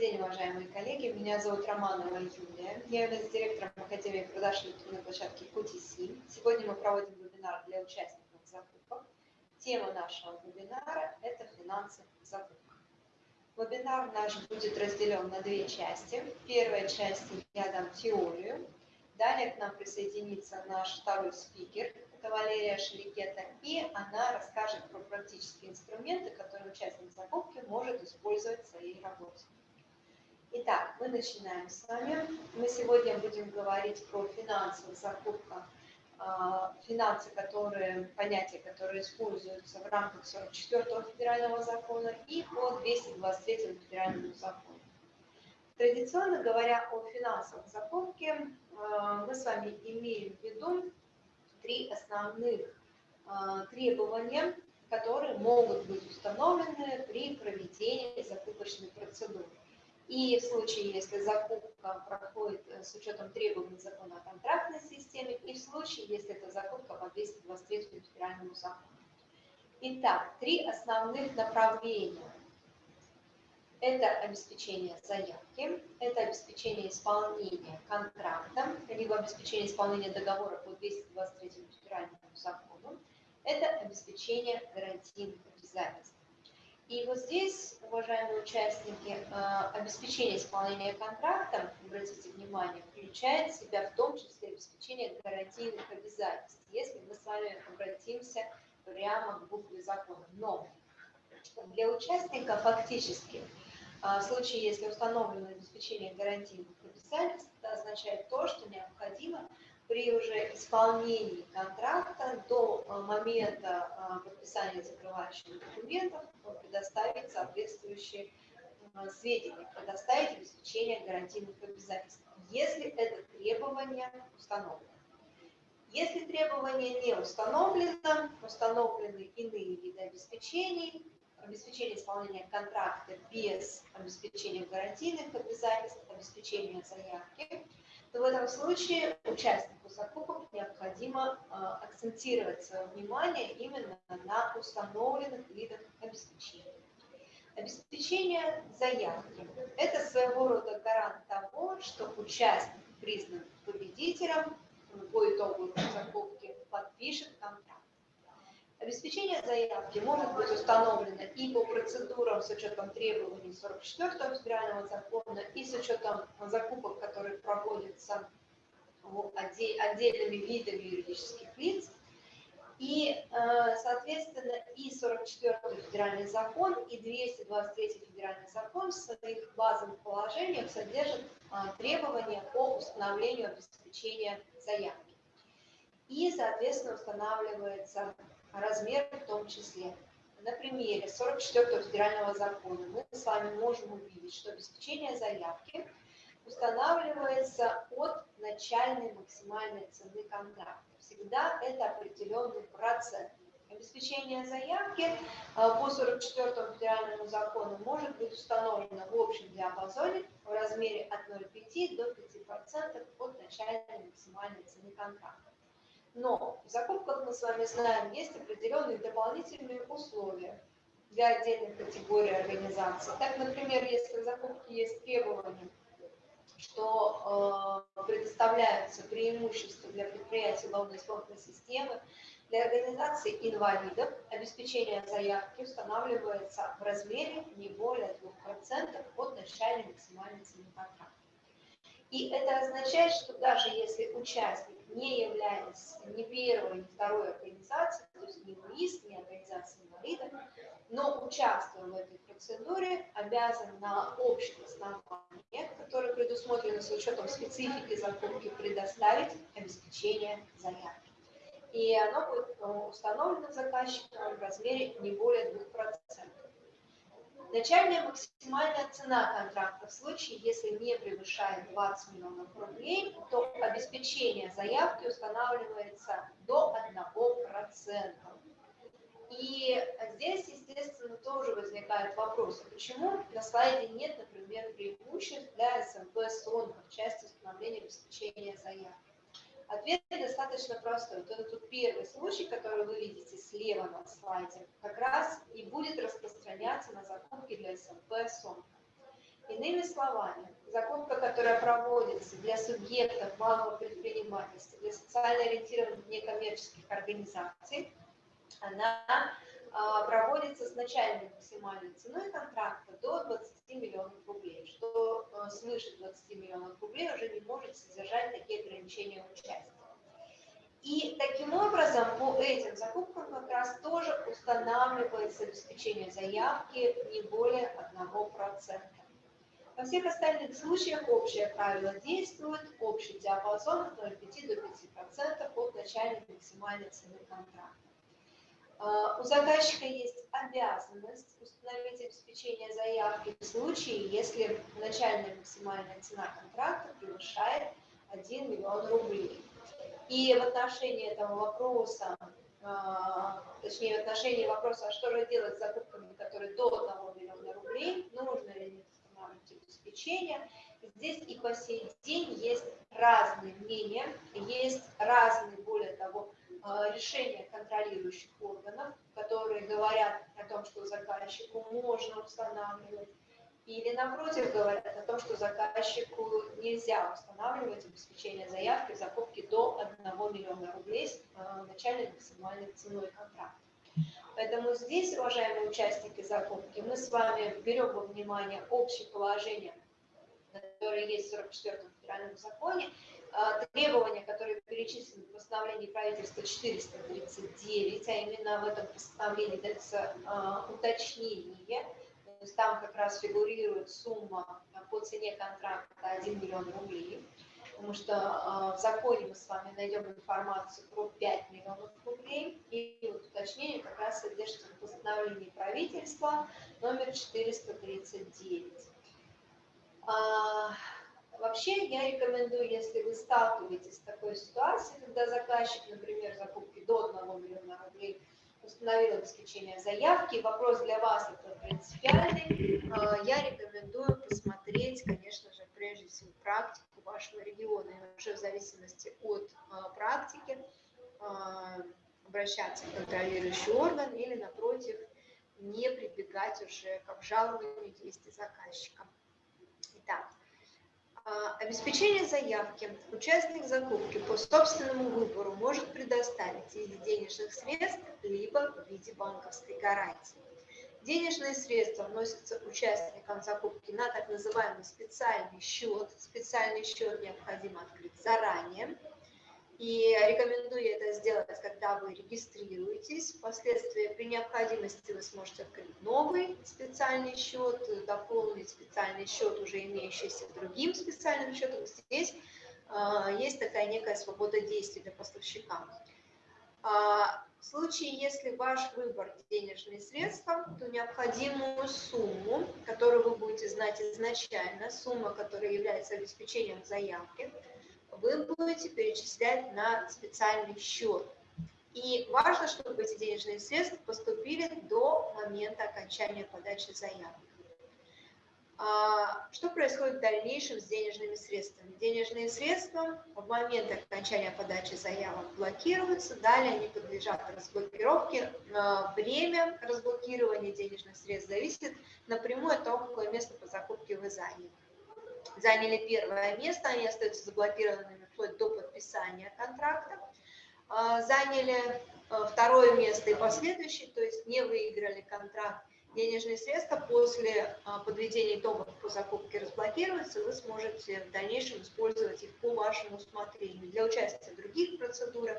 день, уважаемые коллеги. Меня зовут Романова Юлия. Я являюсь директором Академии продаж электронной площадки QTC. Сегодня мы проводим вебинар для участников закупок. Тема нашего вебинара – это финансы в. Вебинар наш будет разделен на две части. В первой части я дам теорию. Далее к нам присоединится наш второй спикер, это Валерия Шеликета, и она расскажет про практические инструменты, которые участник закупки может использовать в своей работе. Итак, мы начинаем с вами. Мы сегодня будем говорить про финансовые закупка, а, финансы, которые, понятия, которые используются в рамках 44 федерального закона и по 223 федеральному закону. Традиционно говоря о финансовых закупке, а, мы с вами имеем в виду три основных а, требования, которые могут быть установлены при проведении закупочной процедуры. И в случае, если закупка проходит э, с учетом требований закона о контрактной системе, и в случае, если это закупка по 223 федеральному закону. Итак, три основных направления. Это обеспечение заявки, это обеспечение исполнения контракта, либо обеспечение исполнения договора по 223 федеральному закону, это обеспечение гарантийных обязательств. И вот здесь, уважаемые участники, э, обеспечение исполнения контракта, обратите внимание, включает в себя в том числе обеспечение гарантийных обязательств, если мы с вами обратимся прямо к букве закона. Но для участника фактически э, в случае, если установлено обеспечение гарантийных обязательств, это означает то, что необходимо при уже исполнении контракта до э, момента э, подписания закрывающих документов предоставить соответствующие э, сведения, предоставить обеспечение гарантийных обязательств, если это требование установлено. Если требование не установлено, установлены иные виды обеспечений, обеспечение исполнения контракта без обеспечения гарантийных обязательств, обеспечения заявки, то в этом случае участнику закупок необходимо а, акцентировать свое внимание именно на установленных видах обеспечения. Обеспечение заявки – это своего рода гарант того, что участник признан победителем по итогу закупки подпишет контракт. Обеспечение заявки может быть установлено и по процедурам с учетом требований 44 федерального закона, и с учетом закупок, которые проводятся отдельными видами юридических лиц. И, э, соответственно, и 44 федеральный закон, и 223 федеральный закон в своих базовых положениях содержат э, требования по установлению обеспечения заявки. И, соответственно, устанавливается размер в том числе. На примере 44 федерального закона мы с вами можем увидеть, что обеспечение заявки устанавливается от начальной максимальной цены контракта. Всегда это определенный процент. Обеспечение заявки а, по 44 федеральному закону может быть установлено в общем диапазоне в размере от 0,5 до 5% от начальной максимальной цены контракта. Но в закупках мы с вами знаем, есть определенные дополнительные условия для отдельных категорий организаций. Так, например, если в закупке есть требования, что э, предоставляются преимущества для предприятий уголовно-исполнительной системы, для организации инвалидов обеспечение заявки устанавливается в размере не более 2% от начальной максимальной цены контракта. И это означает, что даже если участник не является ни первой, ни второй организацией, то есть ни УИС, ни организацией инвалидов, но участвуя в этой процедуре, обязан на общих основаниях, которые предусмотрены с учетом специфики закупки, предоставить обеспечение заявки. И оно будет э, установлено заказчиком в размере не более 2%. Начальная максимальная цена контракта в случае, если не превышает 20 миллионов рублей, то обеспечение заявки устанавливается до 1%. И здесь, естественно, тоже возникает вопрос, а почему на слайде нет, например, преимуществ для СМП СОН в части установления обеспечения заявки. Ответ достаточно простой. Вот это тут первый случай, который вы видите слева на слайде, как раз и будет распространяться на закупки для СМП. И Иными словами, закупка, которая проводится для субъектов малого предпринимательства, для социально ориентированных некоммерческих организаций, она проводится с начальной максимальной ценой контракта до 20 миллионов рублей, что а, свыше 20 миллионов рублей уже не может содержать такие ограничения участия. И таким образом по этим закупкам как раз тоже устанавливается обеспечение заявки не более 1%. Во всех остальных случаях общее правило действует, общий диапазон от 0,5 до 5% от начальной максимальной цены контракта. А, у заказчика есть обязанность установить обеспечение заявки в случае, если начальная максимальная цена контракта превышает 1 миллион рублей. И в отношении этого вопроса, а, точнее в отношении вопроса, а что же делать с закупками, которые до 1 миллиона рублей, нужно ли обеспечения. Здесь и по сей день есть разные мнения, есть разные, более того, решения контролирующих органов, которые говорят о том, что заказчику можно устанавливать, или напротив говорят о том, что заказчику нельзя устанавливать обеспечение заявки закупки до 1 миллиона рублей с э, начальной максимальной ценой контракта. Поэтому здесь, уважаемые участники закупки, мы с вами берем во внимание общее положение, которое есть в 44-м федеральном законе, требования, которые перечислены в постановлении правительства 439, а именно в этом постановлении дается а, уточнение, то есть там как раз фигурирует сумма по цене контракта 1 миллион рублей, потому что в законе мы с вами найдем информацию про 5 миллионов рублей, и вот уточнение как раз содержится в постановлении правительства номер 439. Вообще я рекомендую, если вы сталкиваетесь с такой ситуацией, когда заказчик, например, закупки до 1 миллиона рублей установил обеспечение заявки, вопрос для вас это принципиальный, а, я рекомендую посмотреть, конечно же, прежде всего практику вашего региона, и уже в зависимости от а, практики а, обращаться в контролирующий орган или, напротив, не прибегать уже к обжалованию действий заказчика. Итак, обеспечение заявки участник закупки по собственному выбору может предоставить в виде денежных средств либо в виде банковской гарантии. Денежные средства вносятся участникам закупки на так называемый специальный счет. Специальный счет необходимо открыть заранее. И рекомендую это сделать, когда вы регистрируетесь. Впоследствии при необходимости вы сможете открыть новый специальный счет, дополнить специальный счет, уже имеющийся другим специальным счетом. Здесь э, есть такая некая свобода действий для поставщика. А, в случае, если ваш выбор денежные средства, то необходимую сумму, которую вы будете знать изначально, сумма, которая является обеспечением заявки, вы будете перечислять на специальный счет. И важно, чтобы эти денежные средства поступили до момента окончания подачи заявки. А, что происходит в дальнейшем с денежными средствами? Денежные средства в момент окончания подачи заявок блокируются, далее они подлежат разблокировке. Время разблокирования денежных средств зависит напрямую от того, какое место по закупке вы заняли. Заняли первое место, они остаются заблокированными вплоть до подписания контракта. А, заняли э, второе место и последующий, то есть не выиграли контракт, денежные средства после а, подведения итогов по закупке разблокируются, вы сможете в дальнейшем использовать их по вашему усмотрению для участия в других процедурах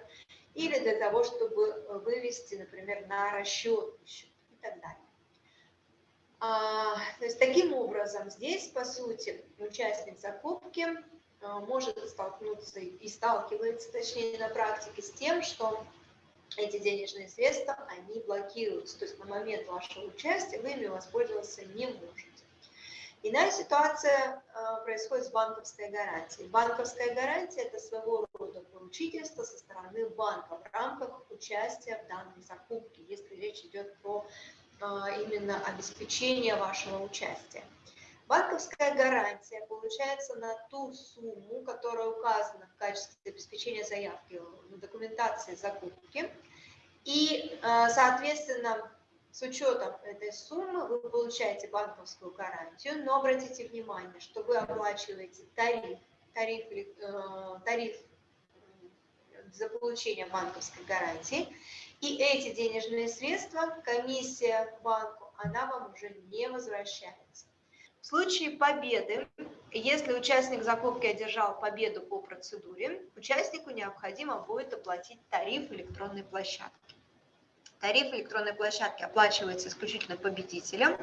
или для того, чтобы вывести, например, на расчет счет и так далее. А, то есть таким образом здесь, по сути, участник закупки а, может столкнуться и сталкивается, точнее, на практике с тем, что эти денежные средства, они блокируются. То есть на момент вашего участия вы ими воспользоваться не можете. Иная ситуация э, происходит с банковской гарантией. Банковская гарантия – это своего рода поручительство со стороны банка в рамках участия в данной закупке, если речь идет про именно обеспечение вашего участия. Банковская гарантия получается на ту сумму, которая указана в качестве обеспечения заявки на документации закупки. И, э, соответственно, С учетом этой суммы вы получаете банковскую гарантию, но обратите внимание, что вы оплачиваете тариф, тариф, э, тариф за получение банковской гарантии, и эти денежные средства, комиссия банку, она вам уже не возвращается. В случае победы, если участник закупки одержал победу по процедуре, участнику необходимо будет оплатить тариф электронной площадки. Тариф электронной площадки оплачивается исключительно победителем.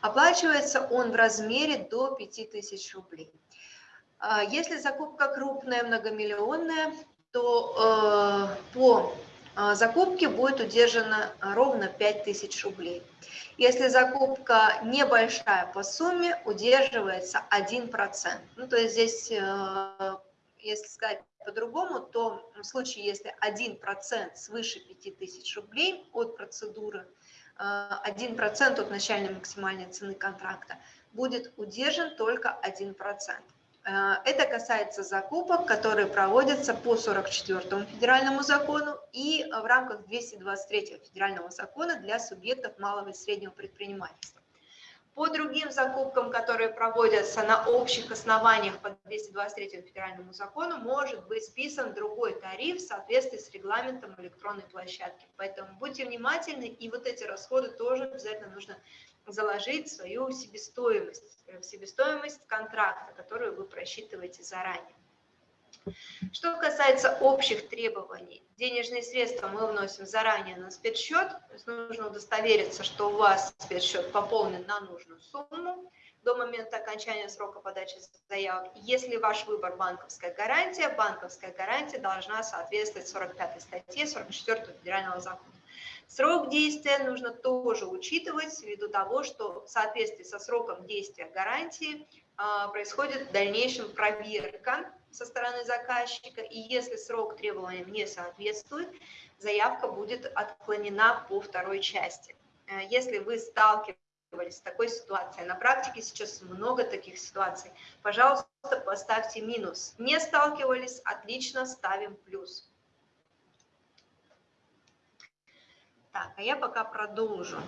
Оплачивается он в размере до 5000 рублей. А если закупка крупная, многомиллионная, то э, по э, закупке будет удержано ровно 5000 рублей. Если закупка небольшая по сумме, удерживается 1%. Ну, то есть здесь, э, если сказать по-другому, то в случае, если 1% свыше 5000 рублей от процедуры, 1% от начальной максимальной цены контракта, будет удержан только 1%. Э, это касается закупок, которые проводятся по 44 федеральному закону и в рамках 223 федерального закона для субъектов малого и среднего предпринимательства. По другим закупкам, которые проводятся на общих основаниях по 223 федеральному закону, может быть списан другой тариф в соответствии с регламентом электронной площадки. Поэтому будьте внимательны, и вот эти расходы тоже обязательно нужно заложить свою себестоимость, в себестоимость контракта, которую вы просчитываете заранее. Что касается общих требований, денежные средства мы вносим заранее на спецсчет, нужно удостовериться, что у вас спецсчет пополнен на нужную сумму до момента окончания срока подачи заявок. Если ваш выбор банковская гарантия, банковская гарантия должна соответствовать 45 статье 44 федерального закона. Срок действия нужно тоже учитывать ввиду того, что в соответствии со сроком действия гарантии а, происходит в дальнейшем проверка со стороны заказчика, и если срок требованиям не соответствует, заявка будет отклонена по второй части. Э, если вы сталкивались с такой ситуацией, на практике сейчас много таких ситуаций, пожалуйста, поставьте минус. Не сталкивались, отлично, ставим плюс. Так, а я пока продолжу.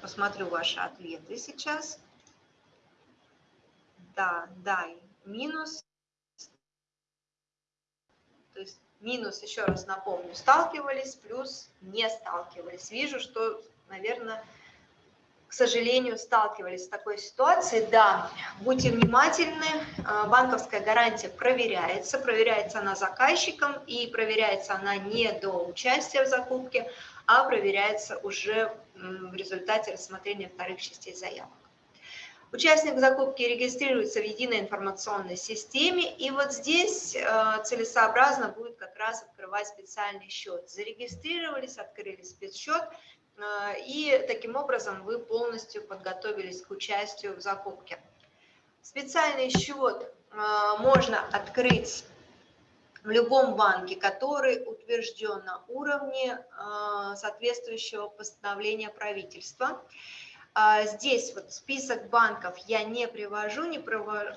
Посмотрю ваши ответы сейчас. Да, да, минус. То есть минус, еще раз напомню, сталкивались, плюс не сталкивались. Вижу, что, наверное, к сожалению, сталкивались с такой ситуацией. Да, будьте внимательны, а, банковская гарантия проверяется, проверяется она заказчиком и проверяется она не до участия в закупке, а проверяется уже в результате рассмотрения вторых частей заявок. Участник закупки регистрируется в единой информационной системе, и вот здесь э, целесообразно будет как раз открывать специальный счет. Зарегистрировались, открыли спецсчет, э, и таким образом вы полностью подготовились к участию в закупке. Специальный счет э, можно открыть в любом банке, который утвержден на уровне соответствующего постановления правительства. А здесь вот список банков я не привожу, не привожу,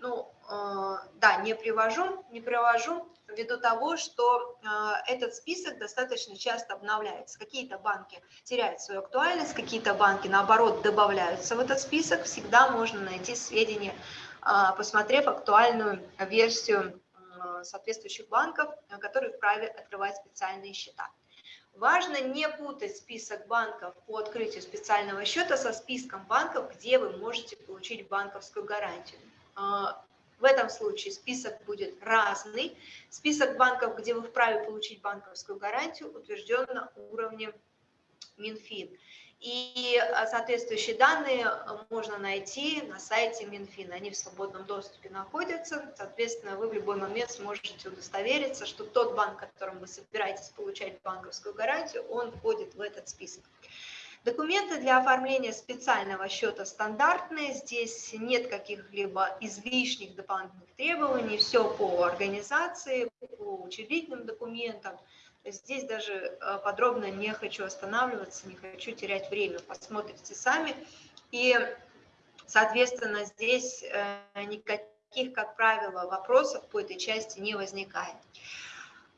ну, э, да, не привожу, не привожу ввиду того, что э, этот список достаточно часто обновляется. Какие-то банки теряют свою актуальность, какие-то банки, наоборот, добавляются в этот список. Всегда можно найти сведения, посмотрев актуальную версию соответствующих банков, которые вправе открывать специальные счета. Важно не путать список банков по открытию специального счета со списком банков, где вы можете получить банковскую гарантию. Э, в этом случае список будет разный. Список банков, где вы вправе получить банковскую гарантию, утвержден на уровне Минфин. И э, соответствующие данные э, можно найти на сайте Минфина. Они в свободном доступе находятся. Соответственно, вы в любой момент сможете удостовериться, что тот банк, которым вы собираетесь получать банковскую гарантию, он входит в этот список. Документы для оформления специального счета стандартные. Здесь нет каких-либо излишних дополнительных требований. Все по организации, по учредительным документам – Здесь даже э, подробно не хочу останавливаться, не хочу терять время. Посмотрите сами. И, соответственно, здесь э, никаких, как правило, вопросов по этой части не возникает.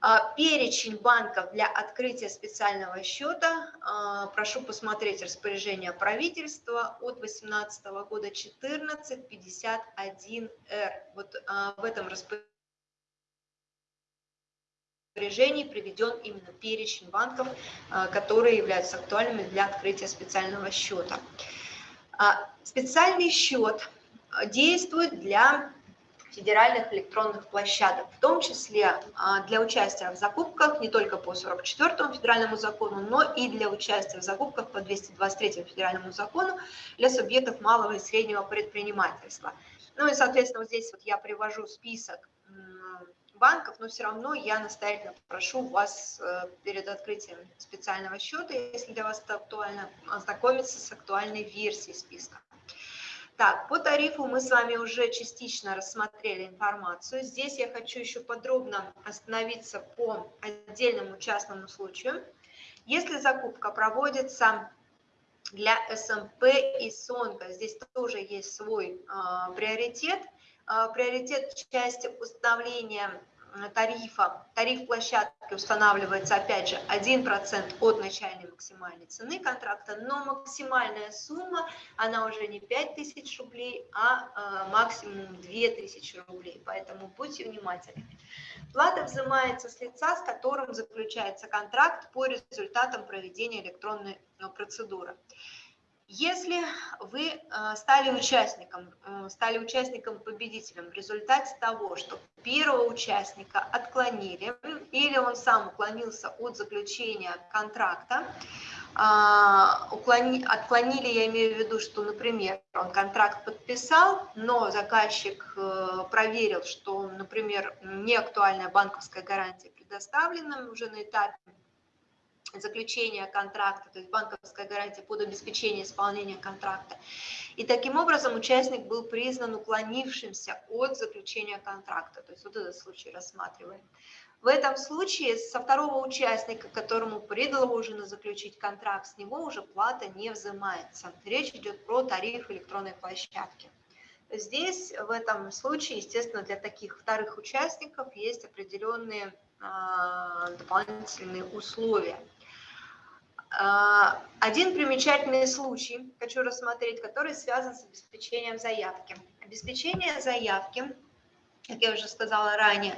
А, перечень банков для открытия специального счета. А, прошу посмотреть распоряжение правительства от 2018 года 1451Р. Вот а, в этом распоряжении приведен именно перечень банков, которые являются актуальными для открытия специального счета. Специальный счет действует для федеральных электронных площадок, в том числе а, для участия в закупках не только по 44 федеральному закону, но и для участия в закупках по 223 федеральному закону для субъектов малого и среднего предпринимательства. Ну и, соответственно, вот здесь вот я привожу список банков, но все равно я настоятельно прошу вас э, перед открытием специального счета, если для вас это актуально, ознакомиться с актуальной версией списка. Так, по тарифу мы с вами уже частично рассмотрели информацию. Здесь я хочу еще подробно остановиться по отдельному частному случаю. Если закупка проводится для СМП и СОНКа, здесь тоже есть свой э, приоритет. Э, приоритет в части установления тарифа, тариф площадки устанавливается, опять же, 1% от начальной максимальной цены контракта, но максимальная сумма, она уже не 5000 рублей, а э, максимум 2000 рублей, поэтому будьте внимательны. Плата взимается с лица, с которым заключается контракт по результатам проведения электронной э, процедуры. Если вы э, стали участником, э, стали участником победителем в результате того, что первого участника отклонили, или он сам уклонился от заключения контракта, а, отклонили, я имею в виду, что, например, он контракт подписал, но заказчик э, проверил, что, например, неактуальная банковская гарантия предоставлена уже на этапе заключения контракта, то есть банковская гарантия под обеспечение исполнения контракта. И таким образом участник был признан уклонившимся от заключения контракта, то есть вот этот случай рассматриваем. В этом случае со второго участника, которому предложено заключить контракт, с него уже плата не взимается. Речь идет про тариф электронной площадки. Здесь, в этом случае, естественно, для таких вторых участников есть определенные а, дополнительные условия. А, один примечательный случай хочу рассмотреть, который связан с обеспечением заявки. Обеспечение заявки, как я уже сказала ранее,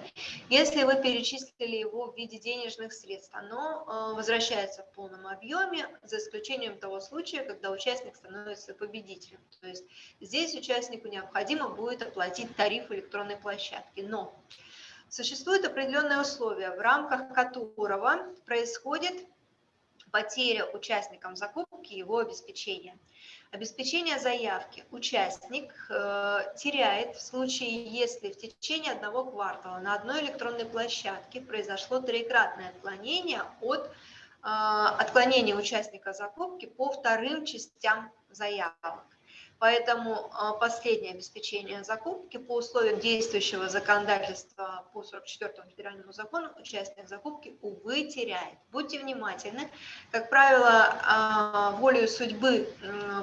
если вы перечислили его в виде денежных средств, оно а, возвращается в полном объеме, за исключением того случая, когда участник становится победителем. То есть здесь участнику необходимо будет оплатить тариф электронной площадки. Но существуют определенные условия, в рамках которого происходит потеря участникам закупки его обеспечения. Обеспечение заявки участник э, теряет в случае, если в течение одного квартала на одной электронной площадке произошло трикратное отклонение от э, отклонения участника закупки по вторым частям заявок. Поэтому а, последнее обеспечение закупки по условиям действующего законодательства по 44 федеральному закону участник закупки, увы, теряет. Будьте внимательны. Как правило, а, волею судьбы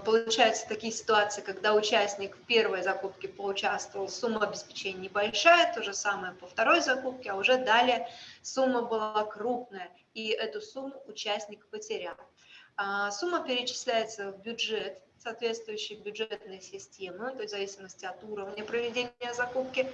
получаются такие ситуации, когда участник в первой закупке поучаствовал, сумма обеспечения небольшая, то же самое по второй закупке, а уже далее сумма была крупная, и эту сумму участник потерял. А, сумма перечисляется в бюджет соответствующей бюджетной системы, то есть в зависимости от уровня проведения закупки,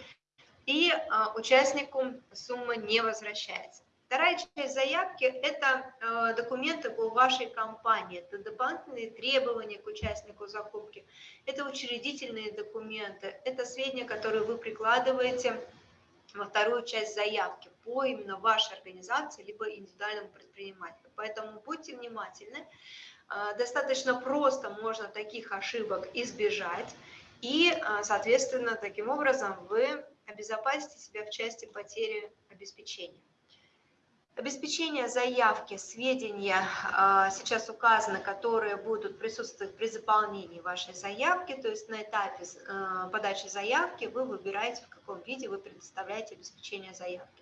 и а, участнику сумма не возвращается. Вторая часть заявки – это э, документы по вашей компании, это дополнительные требования к участнику закупки, это учредительные документы, это сведения, которые вы прикладываете во вторую часть заявки по именно вашей организации, либо индивидуальному предпринимателю. Поэтому будьте внимательны, а, достаточно просто можно таких ошибок избежать, и, а, соответственно, таким образом вы обезопасите себя в части потери обеспечения. Обеспечение заявки, сведения а, сейчас указаны, которые будут присутствовать при заполнении вашей заявки, то есть на этапе подачи заявки вы выбираете, в каком виде вы предоставляете обеспечение заявки.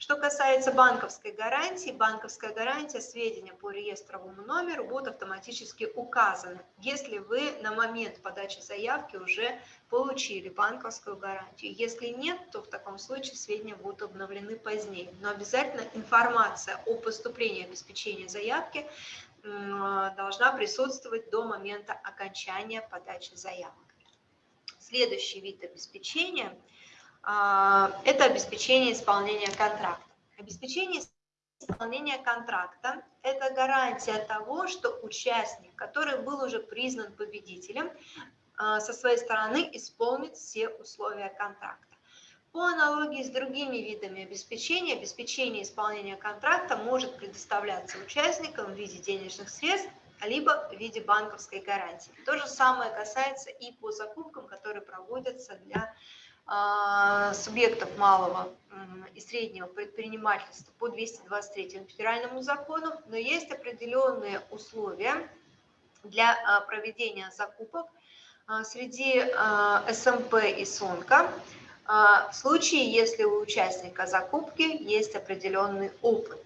Что касается банковской гарантии, банковская гарантия, сведения по реестровому номеру будут автоматически указаны, если вы на момент подачи заявки уже получили банковскую гарантию. Если нет, то в таком случае сведения будут обновлены позднее. Но обязательно информация о поступлении обеспечения заявки должна присутствовать до момента окончания подачи заявок. Следующий вид обеспечения это обеспечение исполнения контракта. Обеспечение исполнения контракта – это гарантия того, что участник, который был уже признан победителем, а, со своей стороны исполнит все условия контракта. По аналогии с другими видами обеспечения, обеспечение исполнения контракта может предоставляться участникам в виде денежных средств, либо в виде банковской гарантии. То же самое касается и по закупкам, которые проводятся для субъектов малого и среднего предпринимательства по 223 федеральному закону, но есть определенные условия для э, проведения закупок э, среди СМП и СОНКа, а, в случае, если у участника закупки есть определенный опыт.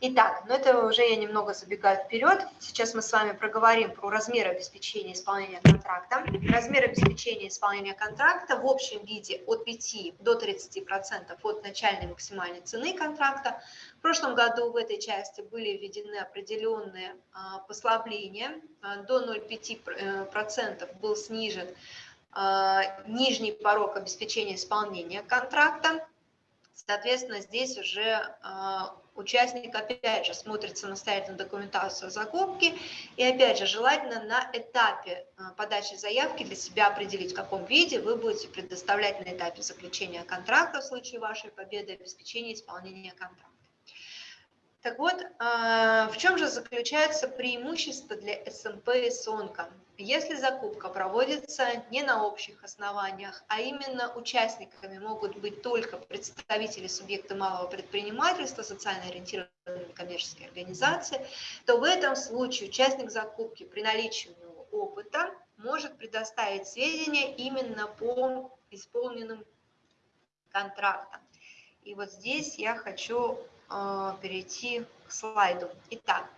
Итак, но ну это уже я немного забегаю вперед. Сейчас мы с вами проговорим про размер обеспечения исполнения контракта. Размер обеспечения исполнения контракта в общем виде от 5 до 30% от начальной максимальной цены контракта. В прошлом году в этой части были введены определенные а, послабления. А, до 0,5% был снижен а, нижний порог обеспечения исполнения контракта. Соответственно, здесь уже а, участник опять же смотрит самостоятельно документацию закупки и опять же желательно на этапе а, подачи заявки для себя определить, в каком виде вы будете предоставлять на этапе заключения контракта в случае вашей победы обеспечения исполнения контракта. Так вот, в чем же заключается преимущество для СМП и СОНКа? Если закупка проводится не на общих основаниях, а именно участниками могут быть только представители субъекта малого предпринимательства, социально ориентированные коммерческие организации, то в этом случае участник закупки при наличии у него опыта может предоставить сведения именно по исполненным контрактам. И вот здесь я хочу перейти к слайду. Итак,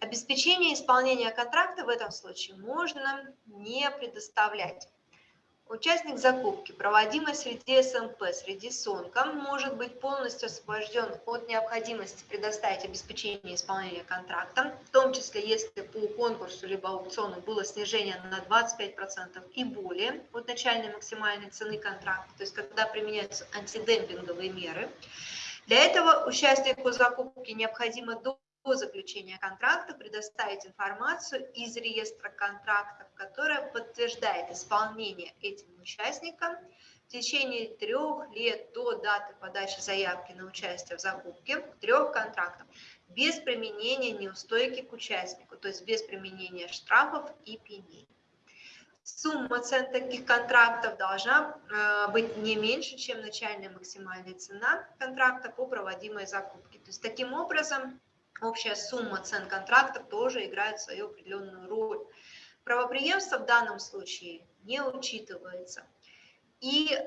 Обеспечение исполнения контракта в этом случае можно не предоставлять. Участник закупки, проводимой среди СМП, среди СОНКа, может быть полностью освобожден от необходимости предоставить обеспечение исполнения контракта, в том числе если по конкурсу либо аукциону было снижение на 25% и более от начальной максимальной цены контракта, то есть когда применяются антидемпинговые меры. Для этого участнику закупки необходимо до по заключению контракта предоставить информацию из реестра контрактов, которая подтверждает исполнение этим участникам в течение трех лет до даты подачи заявки на участие в закупке трех контрактов без применения неустойки к участнику, то есть без применения штрафов и пеней. Сумма цен таких контрактов должна э, быть не меньше, чем начальная максимальная цена контракта по проводимой закупке. То есть таким образом общая сумма цен контрактов тоже играет свою определенную роль. Правоприемство в данном случае не учитывается. И э,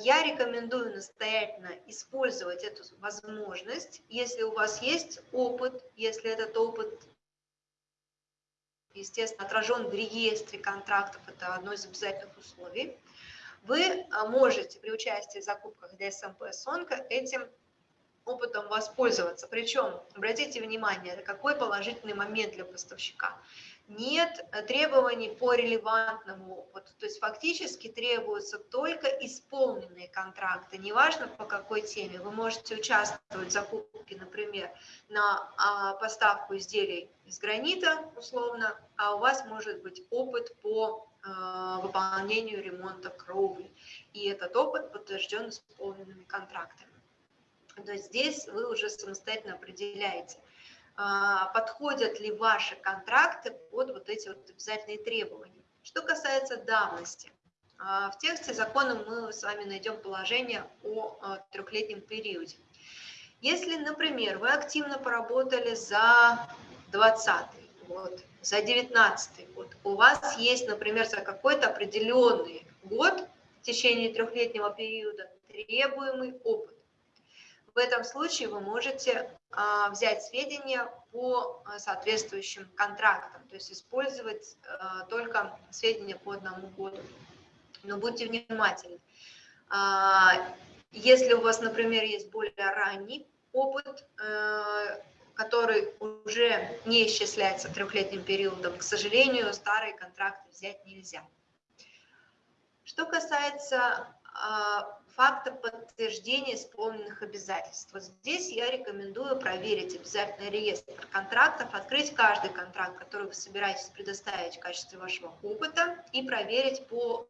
я рекомендую настоятельно использовать эту возможность, если у вас есть опыт, если этот опыт, естественно, отражен в реестре контрактов, это одно из обязательных условий, вы можете при участии в закупках ДСМП СОНКа этим опытом воспользоваться. Причем, обратите внимание, какой положительный момент для поставщика. Нет требований по релевантному опыту, то есть фактически требуются только исполненные контракты, неважно по какой теме. Вы можете участвовать в закупке, например, на а, поставку изделий из гранита, условно, а у вас может быть опыт по а, выполнению ремонта кровли, и этот опыт подтвержден исполненными контрактами. То есть здесь вы уже самостоятельно определяете, подходят ли ваши контракты под вот эти вот обязательные требования. Что касается давности, а, в тексте закона мы с вами найдем положение о а, трехлетнем периоде. Если, например, вы активно поработали за 20 год, за 19 год, у вас есть, например, за какой-то определенный год в течение трехлетнего периода требуемый опыт, В этом случае вы можете а, взять сведения по а, соответствующим контрактам, то есть использовать а, только сведения по одному году. Но будьте внимательны. Если у вас, например, есть более ранний опыт, который уже не исчисляется трехлетним периодом, к сожалению, старые контракты взять нельзя. Что касается факта подтверждения исполненных обязательств. Вот здесь я рекомендую проверить обязательно реестр контрактов, открыть каждый контракт, который вы собираетесь предоставить в качестве вашего опыта и проверить по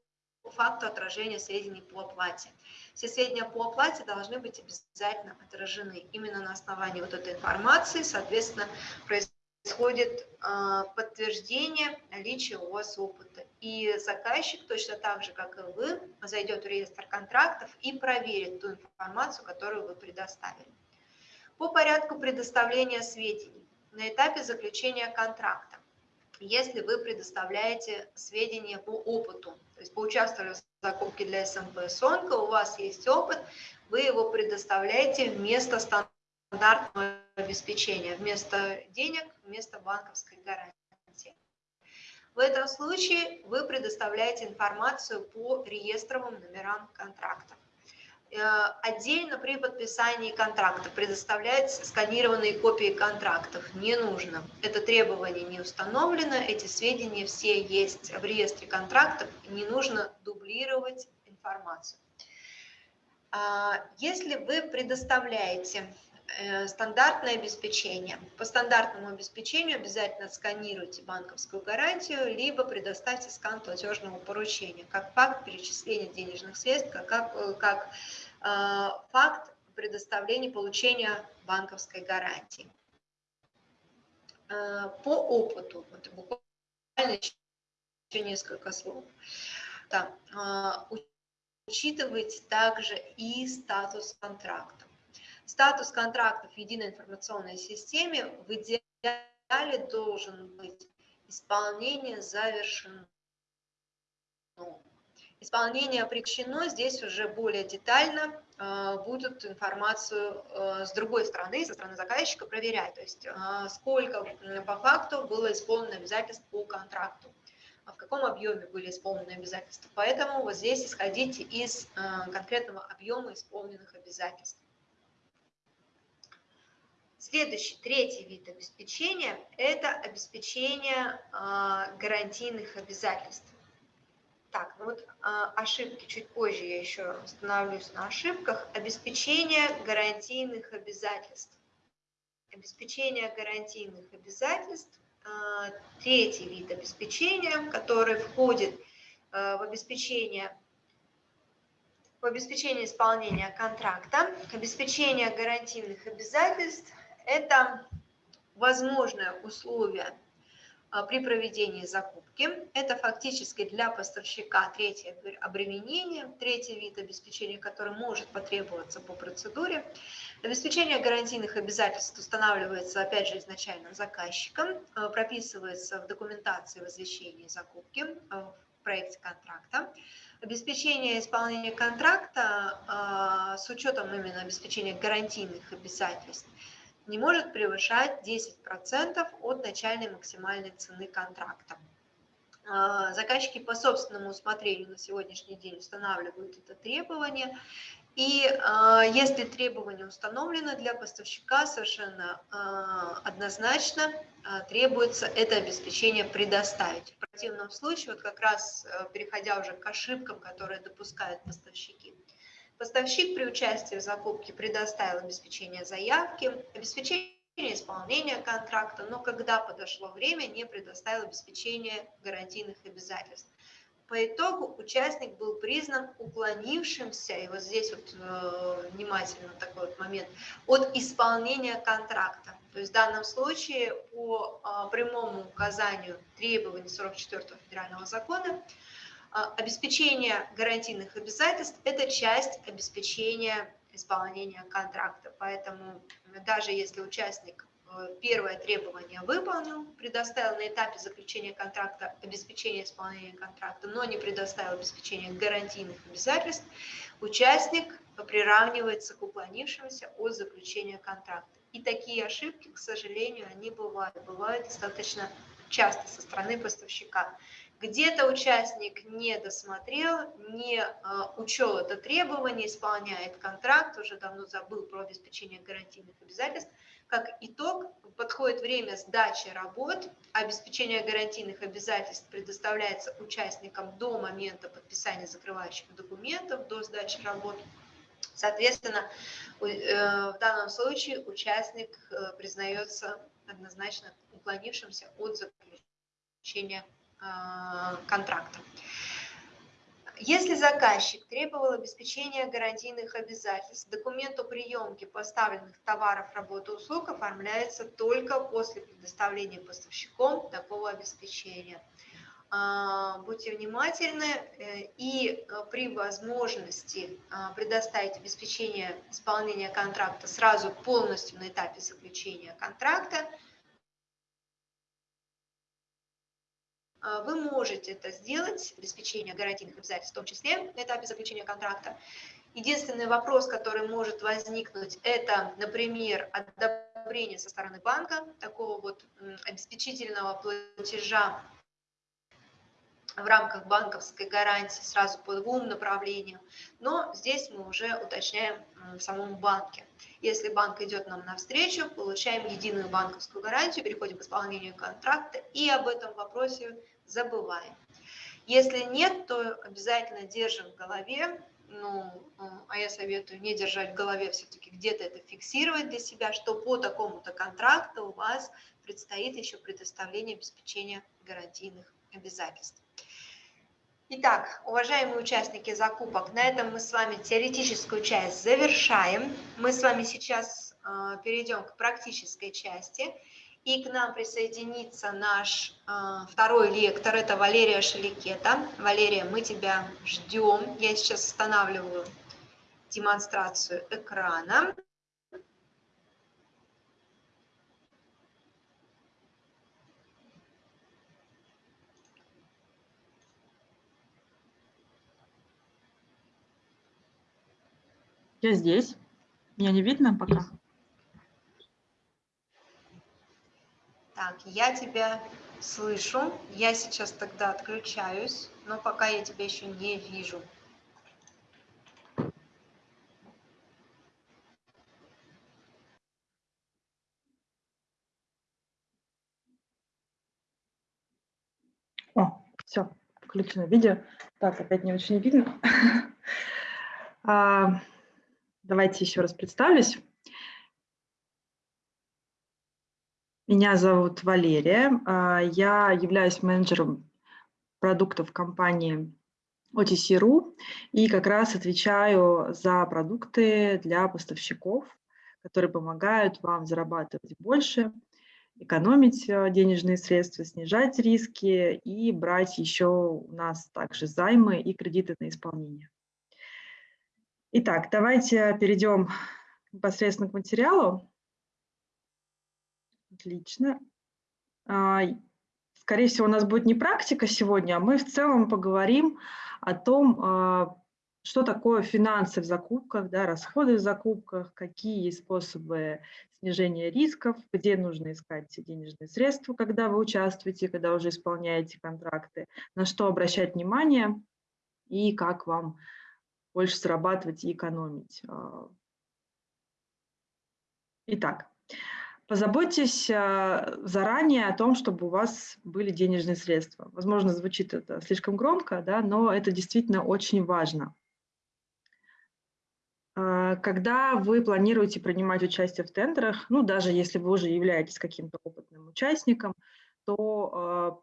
факту отражения сведений по оплате. Все сведения по оплате должны быть обязательно отражены. Именно на основании вот этой информации, соответственно, происходит а, подтверждение наличия у вас опыта. И заказчик точно так же, как и вы, зайдет в реестр контрактов и проверит ту информацию, которую вы предоставили. По порядку предоставления сведений на этапе заключения контракта. Если вы предоставляете сведения по опыту, то есть поучаствовали в закупке для СМП Сонка, у вас есть опыт, вы его предоставляете вместо стандартного обеспечения, вместо денег, вместо банковской гарантии. В этом случае вы предоставляете информацию по реестровым номерам контрактов. Э, отдельно при подписании контракта предоставляются сканированные копии контрактов. Не нужно. Это требование не установлено, эти сведения все есть в реестре контрактов, не нужно дублировать информацию. А, если вы предоставляете стандартное обеспечение. По стандартному обеспечению обязательно сканируйте банковскую гарантию, либо предоставьте скан платежного поручения, как факт перечисления денежных средств, как, как, э, э, факт предоставления получения банковской гарантии. Э, по опыту, вот буквально еще несколько слов. Да, э, учитывайте также и статус контракта. Статус контрактов в единой информационной системе в идеале должен быть исполнение завершено. Исполнение прекращено, здесь уже более детально э, будут информацию э, с другой стороны, со стороны заказчика проверять, то есть э, сколько по факту было исполнено обязательств по контракту, а в каком объеме были исполнены обязательства. Поэтому вот здесь исходите из конкретного объема исполненных обязательств. Следующий, третий вид обеспечения – это обеспечение а, гарантийных обязательств. Так, ну вот а, ошибки, чуть позже я еще остановлюсь на ошибках. Обеспечение гарантийных обязательств. Обеспечение гарантийных обязательств а, – третий вид обеспечения, который входит в обеспечение в обеспечение исполнения контракта, обеспечение гарантийных обязательств – это возможное условие а, при проведении закупки. Это фактически для поставщика третье обременение, третий вид обеспечения, который может потребоваться по процедуре. Обеспечение гарантийных обязательств устанавливается, опять же, изначально заказчиком, а, прописывается в документации возвещения закупки а, в проекте контракта. Обеспечение исполнения контракта с учетом именно обеспечения гарантийных обязательств – не может превышать 10% от начальной максимальной цены контракта. А, заказчики по собственному усмотрению на сегодняшний день устанавливают это требование. И э, если требование установлено для поставщика, совершенно э, однозначно требуется это обеспечение предоставить. В противном случае, вот как раз э, переходя уже к ошибкам, которые допускают поставщики, Поставщик при участии в закупке предоставил обеспечение заявки, обеспечение исполнения контракта, но когда подошло время, не предоставил обеспечение гарантийных обязательств. По итогу участник был признан уклонившимся, и вот здесь вот э, внимательно такой вот момент, от исполнения контракта. То есть в данном случае по э, прямому указанию требований 44 федерального закона обеспечение гарантийных обязательств – это часть обеспечения исполнения контракта. Поэтому даже если участник э, первое требование выполнил, предоставил на этапе заключения контракта обеспечение исполнения контракта, но не предоставил обеспечение гарантийных обязательств, участник приравнивается к уклонившемуся от заключения контракта. И такие ошибки, к сожалению, они бывают, бывают достаточно часто со стороны поставщика. Где-то участник не досмотрел, не э, учел это требование, исполняет контракт, уже давно забыл про обеспечение гарантийных обязательств. Как итог, подходит время сдачи работ, обеспечение гарантийных обязательств предоставляется участникам до момента подписания закрывающих документов, до сдачи работ. Соответственно, э, в данном случае участник э, признается однозначно уклонившимся от заключения а, контракта. Если заказчик требовал обеспечения гарантийных обязательств, документ о приемке поставленных товаров, работы, услуг оформляется только после предоставления поставщиком такого обеспечения. А, будьте внимательны э, и э, при возможности а, предоставить обеспечение исполнения контракта сразу полностью на этапе заключения контракта, А, вы можете это сделать, обеспечение гарантийных обязательств, в том числе на этапе заключения контракта. Единственный вопрос, который может возникнуть, это, например, одобрение со стороны банка такого вот обеспечительного платежа в рамках банковской гарантии сразу по двум направлениям, но здесь мы уже уточняем в самом банке. Если банк идет нам навстречу, получаем единую банковскую гарантию, переходим к исполнению контракта и об этом вопросе забываем. Если нет, то обязательно держим в голове, ну, а я советую не держать в голове, все-таки где-то это фиксировать для себя, что по такому-то контракту у вас предстоит еще предоставление обеспечения гарантийных обязательств. Итак, уважаемые участники закупок, на этом мы с вами теоретическую часть завершаем. Мы с вами сейчас э, перейдем к практической части. И к нам присоединится наш э, второй лектор, это Валерия Шеликета. Валерия, мы тебя ждем. Я сейчас останавливаю демонстрацию экрана. Я здесь. Меня не видно пока? Так, я тебя слышу. Я сейчас тогда отключаюсь, но пока я тебя еще не вижу. О, все, включено видео. Так, опять не очень видно. Давайте еще раз представлюсь. Меня зовут Валерия. А, я являюсь менеджером продуктов компании OTC.ru и как раз отвечаю за продукты для поставщиков, которые помогают вам зарабатывать больше, экономить э, денежные средства, снижать риски и брать еще у нас также займы и кредиты на исполнение. Итак, давайте перейдем непосредственно к материалу. Отлично. А, скорее всего, у нас будет не практика сегодня, а мы в целом поговорим о том, а, что такое финансы в закупках, да, расходы в закупках, какие способы снижения рисков, где нужно искать денежные средства, когда вы участвуете, когда уже исполняете контракты, на что обращать внимание и как вам больше зарабатывать и экономить. А. Итак, Позаботьтесь а, заранее о том, чтобы у вас были денежные средства. Возможно, звучит это слишком громко, да, но это действительно очень важно. А, когда вы планируете принимать участие в тендерах, ну, даже если вы уже являетесь каким-то опытным участником, то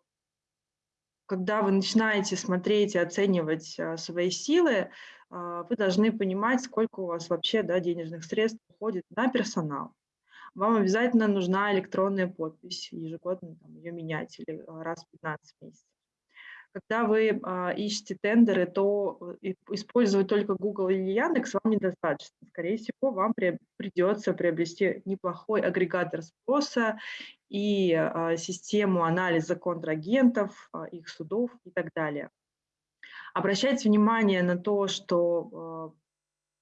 когда вы начинаете смотреть и оценивать свои силы, вы должны понимать, сколько у вас вообще да, денежных средств уходит на персонал вам обязательно нужна электронная подпись, ежегодно там, ее менять или а, раз в 15 месяцев. когда вы а, ищете тендеры, то э, использовать только Google или Яндекс вам недостаточно. Скорее всего, вам придется приобрести неплохой агрегатор спроса и а, систему анализа контрагентов, а, их судов и так далее. Обращайте внимание на то, что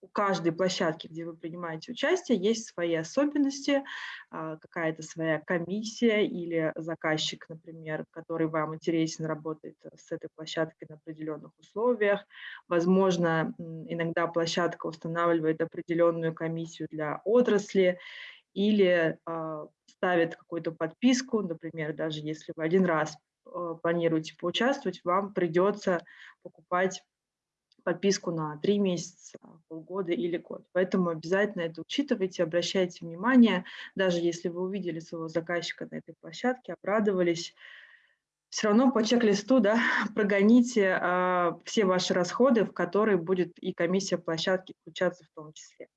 у каждой площадки, где вы принимаете участие, есть свои особенности, а, какая-то своя комиссия или заказчик, например, который вам интересен, работает с этой площадкой на определенных условиях. Возможно, иногда площадка устанавливает определенную комиссию для отрасли или а, ставит какую-то подписку, например, даже если вы один раз планируете поучаствовать, вам придется покупать подписку на три месяца, полгода или год. Поэтому обязательно это учитывайте, обращайте внимание, даже если вы увидели своего заказчика на этой площадке, обрадовались, все равно по чек-листу да, прогоните а, все ваши расходы, в которые будет и комиссия площадки включаться в том числе.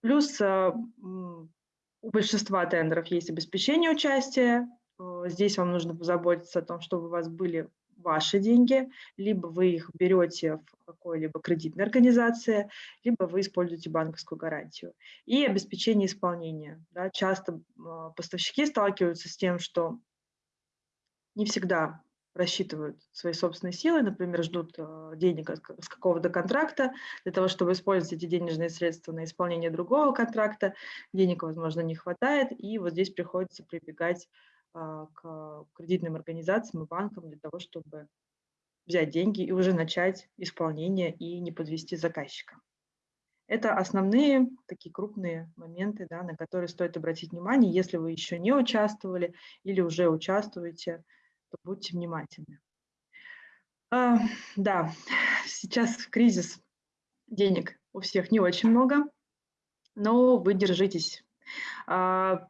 Плюс а, у большинства тендеров есть обеспечение участия. Здесь вам нужно позаботиться о том, чтобы у вас были ваши деньги, либо вы их берете в какой-либо кредитной организации, либо вы используете банковскую гарантию. И обеспечение исполнения. Да, часто а, поставщики сталкиваются с тем, что не всегда рассчитывают свои собственные силы, например, ждут а, денег с какого-то контракта для того, чтобы использовать эти денежные средства на исполнение другого контракта. Денег, возможно, не хватает, и вот здесь приходится прибегать к кредитным организациям и банкам для того, чтобы взять деньги и уже начать исполнение и не подвести заказчика. Это основные такие крупные моменты, да, на которые стоит обратить внимание. Если вы еще не участвовали или уже участвуете, то будьте внимательны. А, да, сейчас кризис, денег у всех не очень много, но вы держитесь. А,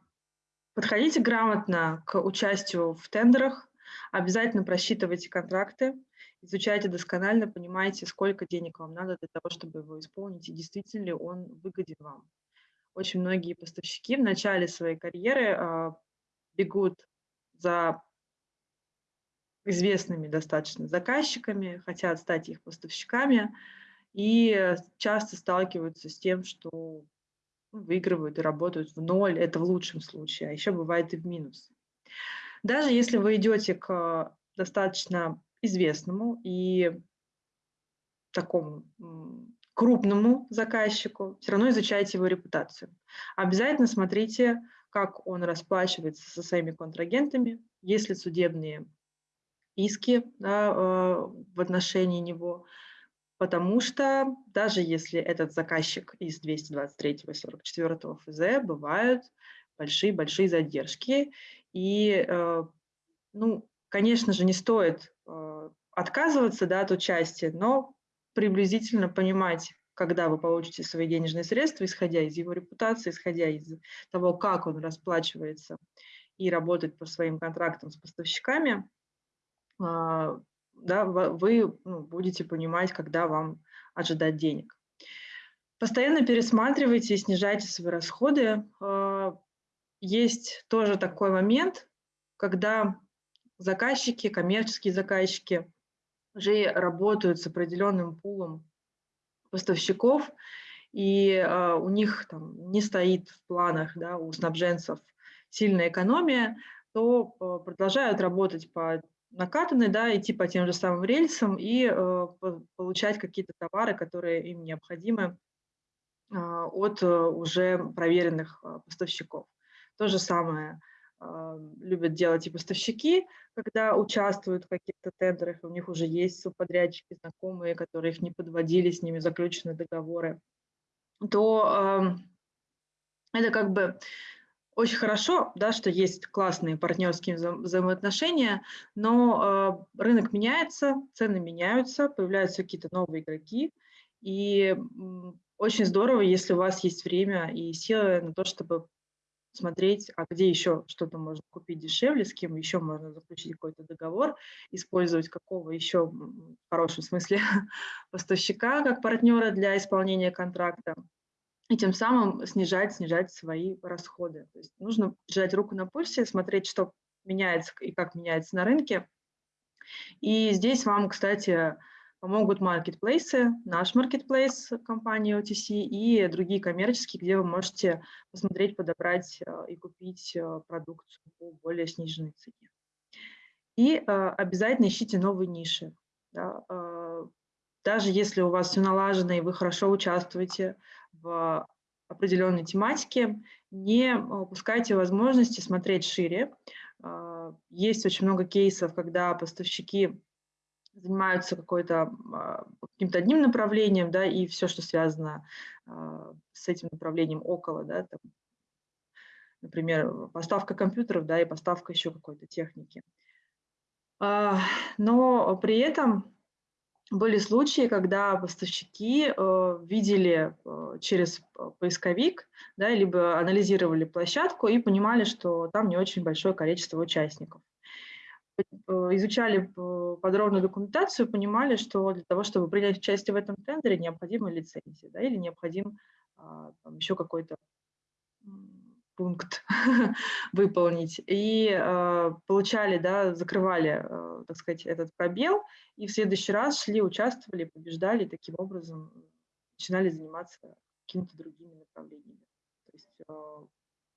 Подходите грамотно к участию в тендерах, обязательно просчитывайте контракты, изучайте досконально, понимаете, сколько денег вам надо для того, чтобы его исполнить, и действительно ли он выгоден вам. Очень многие поставщики в начале своей карьеры э, бегут за известными достаточно заказчиками, хотят стать их поставщиками, и часто сталкиваются с тем, что выигрывают и работают в ноль, это в лучшем случае, а еще бывает и в минус. Даже если вы идете к достаточно известному и такому крупному заказчику, все равно изучайте его репутацию. Обязательно смотрите, как он расплачивается со своими контрагентами, есть ли судебные иски да, э, в отношении него, потому что даже если этот заказчик из 223 и 44 ФЗ, бывают большие-большие задержки. И, э, ну, конечно же, не стоит э, отказываться да, от участия, но приблизительно понимать, когда вы получите свои денежные средства, исходя из его репутации, исходя из того, как он расплачивается и работает по своим контрактам с поставщиками, а, да, вы ну, будете понимать, когда вам ожидать денег. Постоянно пересматривайте и снижайте свои расходы. А, есть тоже такой момент, когда заказчики, коммерческие заказчики уже работают с определенным пулом поставщиков, и э, у них там не стоит в планах да, у снабженцев сильная экономия, то э, продолжают работать по накатаны, да, идти по тем же самым рельсам и э, получать какие-то товары, которые им необходимы э, от э, уже проверенных э, поставщиков. То же самое э, любят делать и поставщики, когда участвуют в каких-то тендерах, у них уже есть субподрядчики, знакомые, которые их не подводили, с ними заключены договоры, то э, это как бы очень хорошо, да, что есть классные партнерские вза взаимоотношения, но э, рынок меняется, цены меняются, появляются какие-то новые игроки, и очень здорово, если у вас есть время и силы на то, чтобы смотреть, а где еще что-то можно купить дешевле, с кем еще можно заключить какой-то договор, использовать какого еще, в хорошем смысле, поставщика как партнера для исполнения контракта и тем самым снижать, снижать свои расходы. То есть нужно держать руку на пульсе, смотреть, что меняется и как меняется на рынке, И здесь вам, кстати, помогут маркетплейсы, наш маркетплейс компании OTC и другие коммерческие, где вы можете посмотреть, подобрать э, и купить э, продукцию по более сниженной цене. И э, обязательно ищите новые ниши. Да, даже если у вас все налажено и вы хорошо участвуете в определенной тематике, не упускайте возможности смотреть шире. Есть очень много кейсов, когда поставщики занимаются какой-то а, каким-то одним направлением, да, и все, что связано а, с этим направлением около, да, там, например, поставка компьютеров, да, и поставка еще какой-то техники. А, но при этом были случаи, когда поставщики э, видели э, через поисковик, да, либо анализировали площадку и понимали, что там не очень большое количество участников. Э, изучали подробную документацию, понимали, что для того, чтобы принять участие в этом тендере, необходима лицензия да, или необходим а, там, еще какой-то пункт выполнить. И э, получали, да, закрывали, э, так сказать, этот пробел, и в следующий раз шли, участвовали, побеждали, и таким образом начинали заниматься какими-то другими направлениями. То есть э,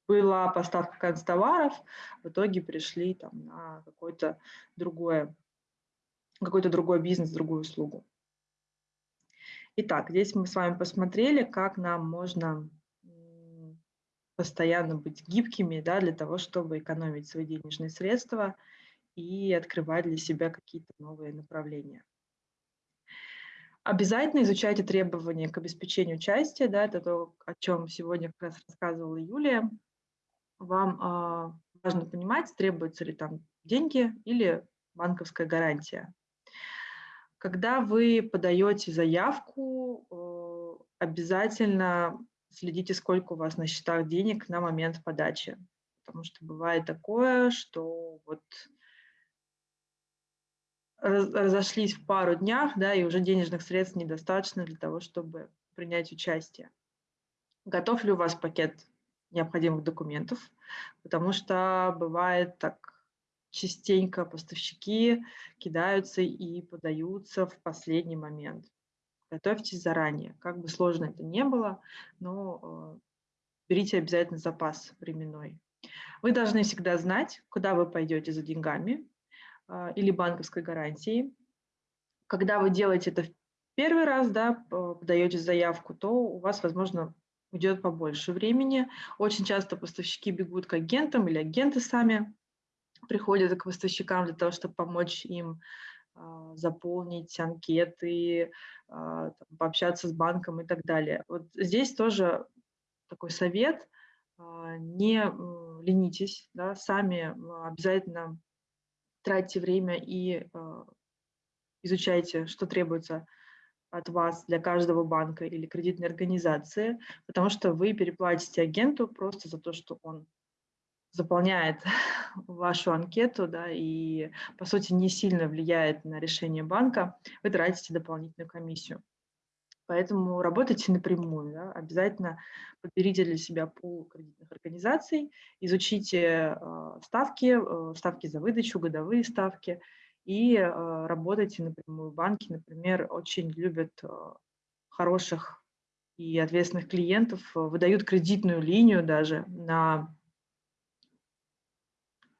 была поставка констоваров, в итоге пришли там, на какой-то другой, какой-то другой бизнес, другую услугу. Итак, здесь мы с вами посмотрели, как нам можно постоянно быть гибкими да, для того, чтобы экономить свои денежные средства и открывать для себя какие-то новые направления. Обязательно изучайте требования к обеспечению участия. Да, это то, о чем сегодня как раз рассказывала Юлия вам а, важно понимать, требуются ли там деньги или банковская гарантия. Когда вы подаете заявку, э, обязательно следите, сколько у вас на счетах денег на момент подачи. Потому что бывает такое, что вот разошлись в пару днях, да, и уже денежных средств недостаточно для того, чтобы принять участие. Готов ли у вас пакет необходимых документов, потому что бывает так частенько поставщики кидаются и подаются в последний момент. Готовьтесь заранее, как бы сложно это не было, но э, берите обязательно запас временной. Вы должны всегда знать, куда вы пойдете за деньгами э, или банковской гарантией. Когда вы делаете это в первый раз, да, подаете заявку, то у вас, возможно, уйдет побольше времени. Очень часто поставщики бегут к агентам или агенты сами приходят к поставщикам для того, чтобы помочь им заполнить анкеты, а, пообщаться с банком и так далее. Вот здесь тоже такой совет, а, не ленитесь, да, сами обязательно тратьте время и изучайте, что требуется от вас для каждого банка или кредитной организации, потому что вы переплатите агенту просто за то, что он заполняет вашу анкету, да, и, по сути, не сильно влияет на решение банка, вы тратите дополнительную комиссию. Поэтому работайте напрямую, да, обязательно подберите для себя пул кредитных организаций, изучите э, ставки, э, ставки за выдачу, годовые ставки, и э, работайте напрямую. Банки, например, очень любят э, хороших и ответственных клиентов, выдают кредитную линию даже на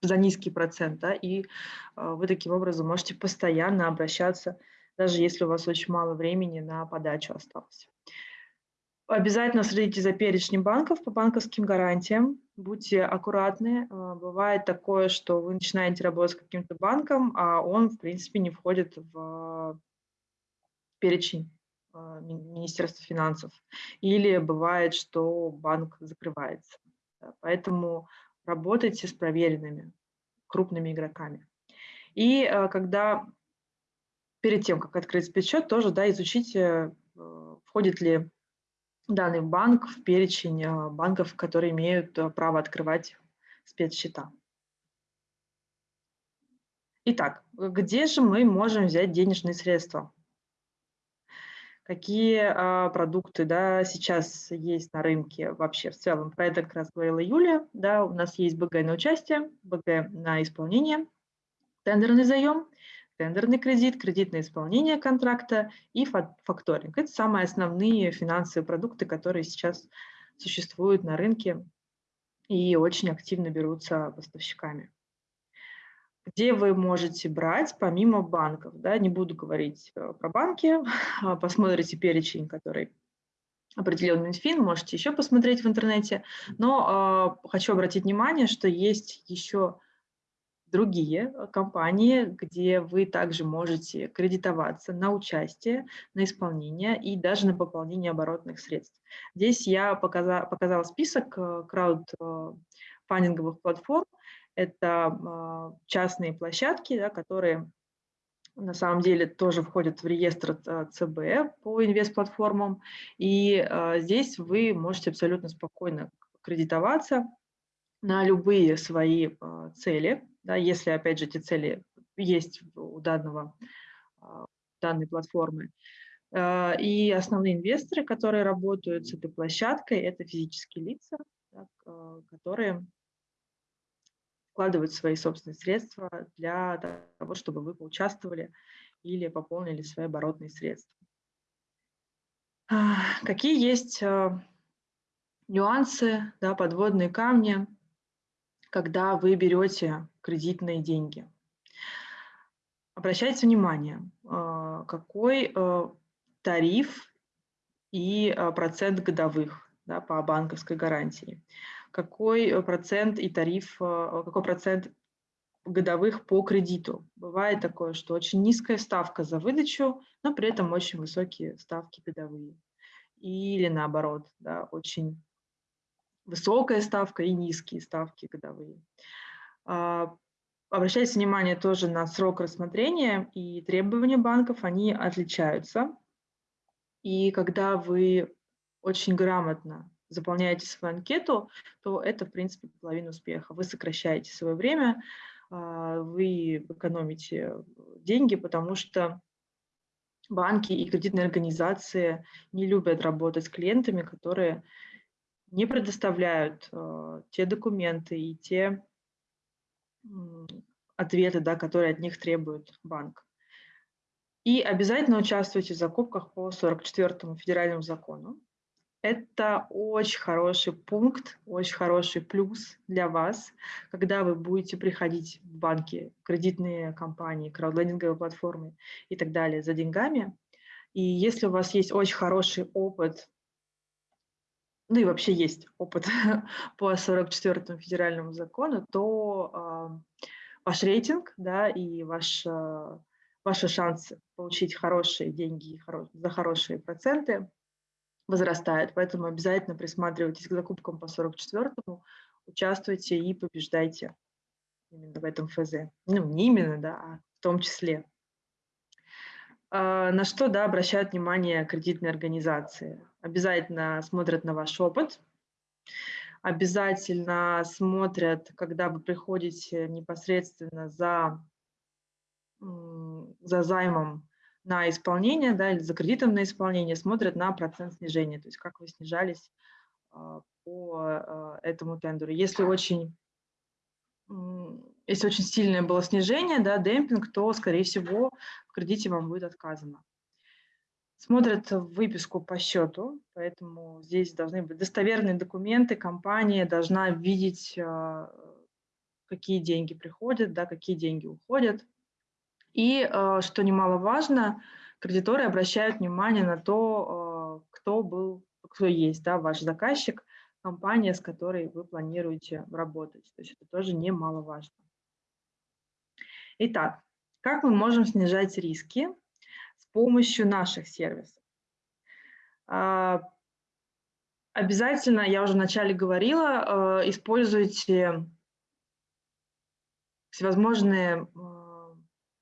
за низкий процент, да, и вы таким образом можете постоянно обращаться, даже если у вас очень мало времени на подачу осталось. Обязательно следите за перечнем банков по банковским гарантиям. Будьте аккуратны. А, бывает такое, что вы начинаете работать с каким-то банком, а он, в принципе, не входит в перечень а, Министерства финансов. Или бывает, что банк закрывается. Поэтому работайте с проверенными крупными игроками. И а, когда перед тем, как открыть спецсчет, тоже да, изучите, входит ли данный банк в перечень банков, которые имеют право открывать спецсчета. Итак, где же мы можем взять денежные средства? Какие а, продукты да, сейчас есть на рынке вообще в целом? Про это как раз говорила Юлия. Да, у нас есть БГ на участие, БГ на исполнение, тендерный заем, тендерный кредит, кредит на исполнение контракта и факторинг. Это самые основные финансовые продукты, которые сейчас существуют на рынке и очень активно берутся поставщиками. Где вы можете брать помимо банков? Да, не буду говорить э, про банки, посмотрите перечень, который определил Минфин, можете еще посмотреть в интернете. Но э, хочу обратить внимание, что есть еще другие э, компании, где вы также можете кредитоваться на участие, на исполнение и даже на пополнение оборотных средств. Здесь я показала, показала список э, краудфандинговых платформ. Это частные площадки, да, которые на самом деле тоже входят в реестр ЦБ по инвест-платформам. И здесь вы можете абсолютно спокойно кредитоваться на любые свои цели, да, если, опять же, эти цели есть у данного, данной платформы. И основные инвесторы, которые работают с этой площадкой, это физические лица, которые вкладывают свои собственные средства для того, чтобы вы поучаствовали или пополнили свои оборотные средства. Какие есть э, нюансы, да, подводные камни, когда вы берете кредитные деньги? Обращайте внимание, э, какой э, тариф и процент годовых да, по банковской гарантии какой э, процент и тариф, э, какой процент годовых по кредиту. Бывает такое, что очень низкая ставка за выдачу, но при этом очень высокие ставки годовые. Или наоборот, да, очень высокая ставка и низкие ставки годовые. А, обращайте внимание тоже на срок рассмотрения и требования банков, они отличаются. И когда вы очень грамотно заполняете свою анкету, то это, в принципе, половина успеха. Вы сокращаете свое время, а, вы экономите деньги, потому что банки и кредитные организации не любят работать с клиентами, которые не предоставляют а, те документы и те ответы, да, которые от них требует банк. И обязательно участвуйте в закупках по 44 федеральному закону. Это очень хороший пункт, очень хороший плюс для вас, когда вы будете приходить в банки, кредитные компании, краудлендинговые платформы и так далее за деньгами. И если у вас есть очень хороший опыт, ну и вообще есть опыт по 44 федеральному закону, то э, ваш рейтинг да, и ваш, э, ваши шансы получить хорошие деньги за хорошие проценты возрастает, поэтому обязательно присматривайтесь к закупкам по 44-му, участвуйте и побеждайте именно в этом ФЗ. Ну, не именно, да, а в том числе. А, на что, да, обращают внимание кредитные организации? Обязательно смотрят на ваш опыт, обязательно смотрят, когда вы приходите непосредственно за, за займом на исполнение, да, или за кредитом на исполнение, смотрят на процент снижения, то есть как вы снижались а, по а, этому тендеру. Если очень, если очень сильное было снижение, да, демпинг, то, скорее всего, в кредите вам будет отказано. Смотрят выписку по счету, поэтому здесь должны быть достоверные документы, компания должна видеть, а, какие деньги приходят, да, какие деньги уходят. И, э, что немаловажно, кредиторы обращают внимание на то, э, кто был, кто есть да, ваш заказчик, компания, с которой вы планируете работать. То есть это тоже немаловажно. Итак, как мы можем снижать риски с помощью наших сервисов? А, обязательно, я уже вначале говорила, э, используйте всевозможные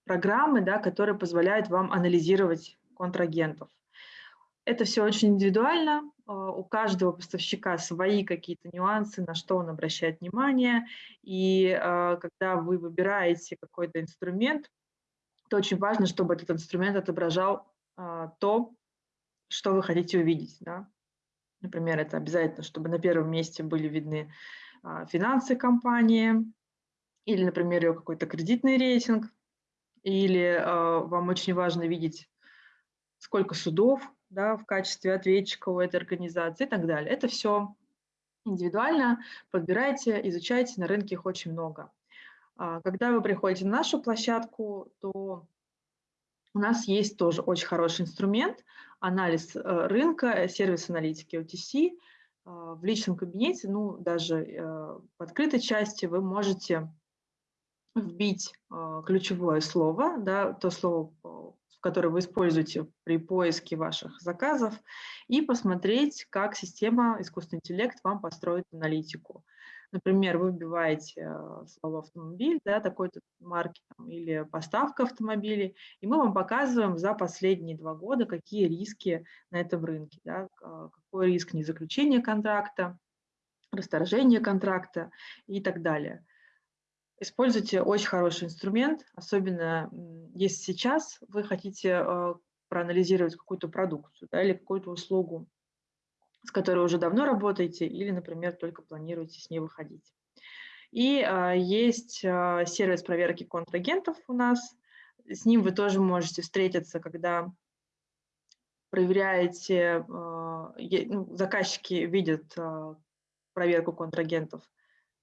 программы, да, которые позволяют вам анализировать контрагентов. Это все очень индивидуально, а, у каждого поставщика свои какие-то нюансы, на что он обращает внимание, и а, когда вы выбираете какой-то инструмент, то очень важно, чтобы этот инструмент отображал а, то, что вы хотите увидеть. Да? Например, это обязательно, чтобы на первом месте были видны финансы компании, или, например, ее какой-то кредитный рейтинг, или э, вам очень важно видеть, сколько судов да, в качестве ответчика у этой организации и так далее. Это все индивидуально, подбирайте, изучайте, на рынке их очень много. А, когда вы приходите на нашу площадку, то у нас есть тоже очень хороший инструмент, анализ э, рынка, сервис аналитики OTC. А, в личном кабинете, ну, даже э, в открытой части вы можете вбить а, ключевое слово, да, то слово, которое вы используете при поиске ваших заказов, и посмотреть, как система искусственный интеллект вам построит аналитику. Например, вы вбиваете а, слово автомобиль, да, такой-то марки там, или поставка автомобилей, и мы вам показываем за последние два года, какие риски на этом рынке, да, а, какой риск незаключения контракта, расторжения контракта и так далее. Используйте очень хороший инструмент, особенно если сейчас вы хотите э, проанализировать какую-то продукцию да, или какую-то услугу, с которой уже давно работаете или, например, только планируете с ней выходить. И э, есть э, сервис проверки контрагентов у нас. С ним вы тоже можете встретиться, когда проверяете, э, ну, заказчики видят э, проверку контрагентов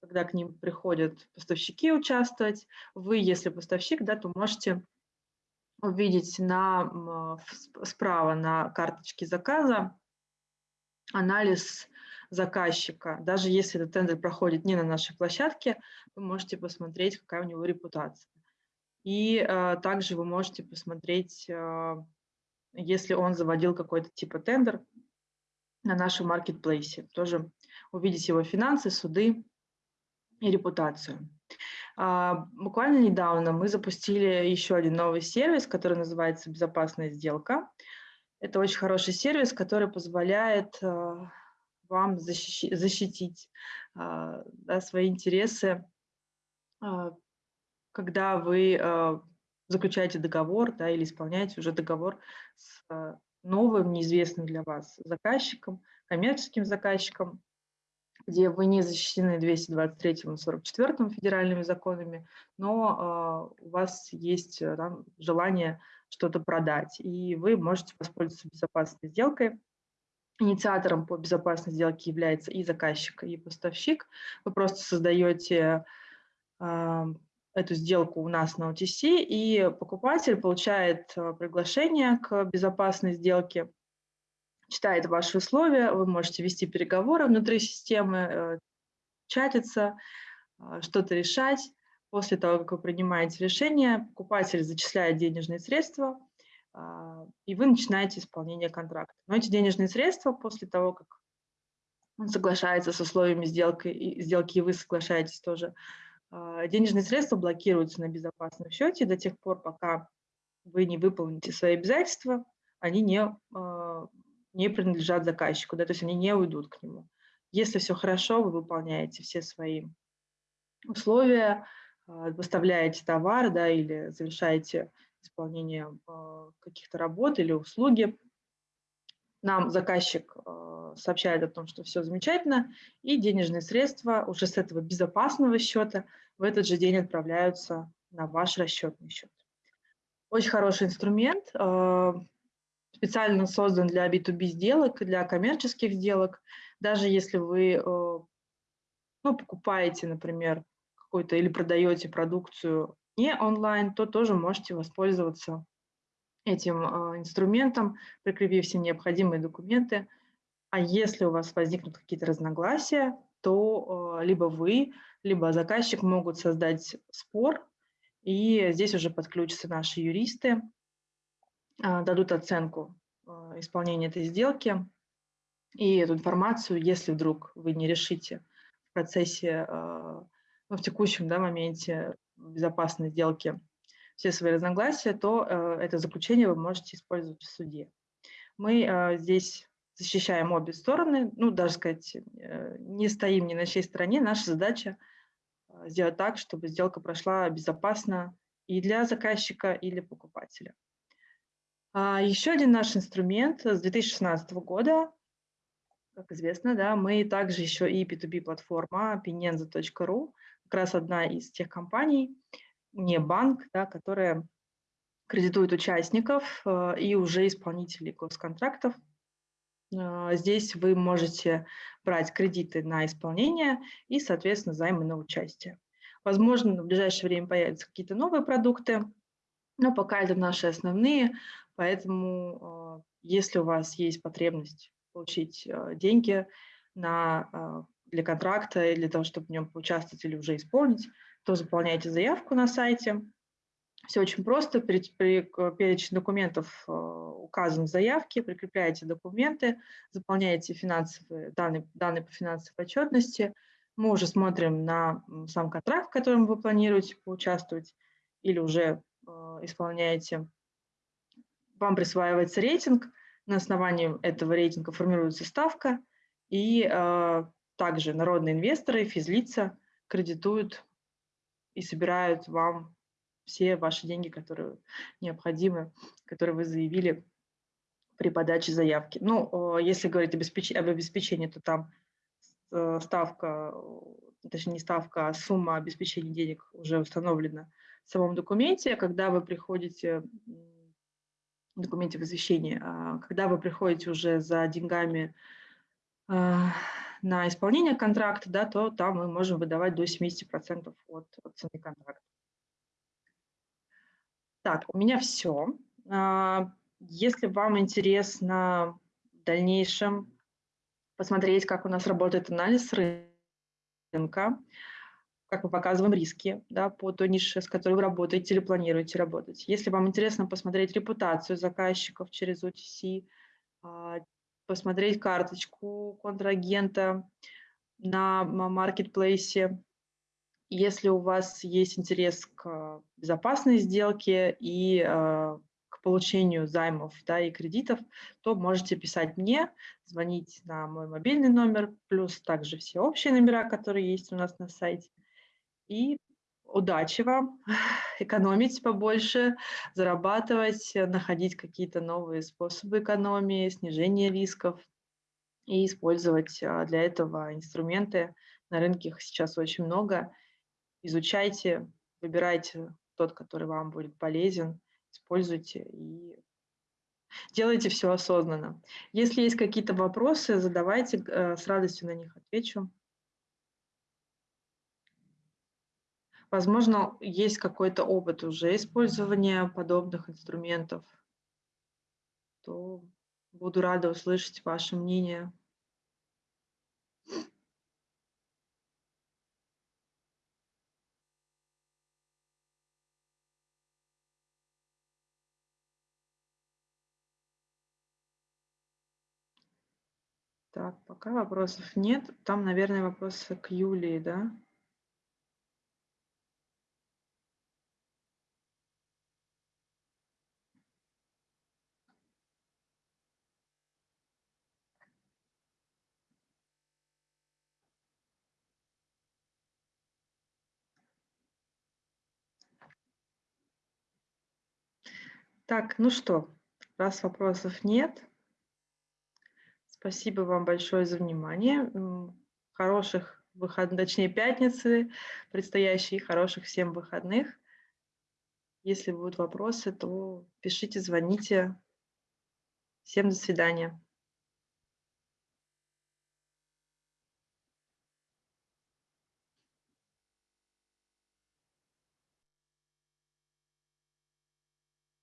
когда к ним приходят поставщики участвовать. Вы, если поставщик, да, то можете увидеть на, справа на карточке заказа анализ заказчика. Даже если этот тендер проходит не на нашей площадке, вы можете посмотреть, какая у него репутация. И э, также вы можете посмотреть, э, если он заводил какой-то типа тендер на нашем маркетплейсе. Тоже увидеть его финансы, суды, и репутацию. А, буквально недавно мы запустили еще один новый сервис, который называется «Безопасная сделка». Это очень хороший сервис, который позволяет а, вам защитить а, да, свои интересы, когда вы заключаете договор да, или исполняете уже договор с новым, неизвестным для вас заказчиком, коммерческим заказчиком, где вы не защищены 223 и 44 федеральными законами, но э, у вас есть э, там, желание что-то продать, и вы можете воспользоваться безопасной сделкой. Инициатором по безопасной сделке является и заказчик, и поставщик. Вы просто создаете э, эту сделку у нас на OTC, и покупатель получает приглашение к безопасной сделке, читает ваши условия, вы можете вести переговоры внутри системы, э, чатиться, э, что-то решать. После того, как вы принимаете решение, покупатель зачисляет денежные средства, а, и вы начинаете исполнение контракта. Но эти денежные средства после того, как он соглашается с условиями сделки, сделки, и вы соглашаетесь тоже, а, денежные средства блокируются на безопасном счете до тех пор, пока вы не выполните свои обязательства, они не а, не принадлежат заказчику, да, то есть они не уйдут к нему. Если все хорошо, вы выполняете все свои условия, а, выставляете товар да, или завершаете исполнение а, каких-то работ или услуги, нам заказчик а, сообщает о том, что все замечательно, и денежные средства уже с этого безопасного счета в этот же день отправляются на ваш расчетный счет. Очень хороший инструмент специально создан для B2B сделок, для коммерческих сделок. Даже если вы э, ну, покупаете, например, какой-то или продаете продукцию не онлайн, то тоже можете воспользоваться этим э, инструментом, прикрепив все необходимые документы. А если у вас возникнут какие-то разногласия, то э, либо вы, либо заказчик могут создать спор, и здесь уже подключатся наши юристы, дадут оценку а, исполнения этой сделки и эту информацию, если вдруг вы не решите в процессе, а, ну, в текущем да, моменте безопасной сделки все свои разногласия, то это заключение вы можете использовать в суде. Мы здесь защищаем обе стороны, ну, даже сказать, э, не стоим ни на чьей стороне. Наша задача сделать так, чтобы сделка прошла безопасно и для заказчика, и для покупателя. А, еще один наш инструмент с 2016 года, как известно, да, мы также еще и P2P-платформа pinenza.ru, как раз одна из тех компаний, не банк, да, которая кредитует участников э, и уже исполнителей госконтрактов. Э, здесь вы можете брать кредиты на исполнение и, соответственно, займы на участие. Возможно, в ближайшее время появятся какие-то новые продукты, но пока это наши основные, поэтому если у вас есть потребность получить деньги на, для контракта или для того, чтобы в нем поучаствовать или уже исполнить, то заполняйте заявку на сайте. Все очень просто. Перечень документов э, указан в заявке, прикрепляете документы, заполняете финансовые, данные, данные по финансовой отчетности. Мы уже смотрим на сам контракт, в котором вы планируете поучаствовать или уже э, исполняете. Вам присваивается рейтинг, на основании этого рейтинга формируется ставка, и э, также народные инвесторы, физлица кредитуют и собирают вам все ваши деньги, которые необходимы, которые вы заявили при подаче заявки. Ну, если говорить об обеспечении, то там э, ставка, точнее не ставка, а сумма обеспечения денег уже установлена самом документе. Когда вы приходите, документе возвещения, а, когда вы приходите уже за деньгами а, на исполнение контракта, да, то там мы можем выдавать до 70% от, от цены контракта. Так, у меня все. А, если вам интересно в дальнейшем посмотреть, как у нас работает анализ рынка, как мы показываем риски да, по той нише, с которой вы работаете или планируете работать. Если вам интересно посмотреть репутацию заказчиков через OTC, посмотреть карточку контрагента на маркетплейсе. Если у вас есть интерес к безопасной сделке и э, к получению займов да, и кредитов, то можете писать мне, звонить на мой мобильный номер, плюс также все общие номера, которые есть у нас на сайте. И удачи вам, экономить побольше, зарабатывать, находить какие-то новые способы экономии, снижения рисков и использовать а, для этого инструменты. На рынке их сейчас очень много. Изучайте, выбирайте тот, который вам будет полезен, используйте и делайте все осознанно. Если есть какие-то вопросы, задавайте, э, с радостью на них отвечу. Возможно, есть какой-то опыт уже использования подобных инструментов, то буду рада услышать ваше мнение. Так, пока вопросов нет. Там, наверное, вопросы к Юлии, да? Так, ну что, раз вопросов нет, спасибо вам большое за внимание. Хороших выходных, точнее пятницы предстоящие, хороших всем выходных. Если будут вопросы, то пишите, звоните. Всем до свидания.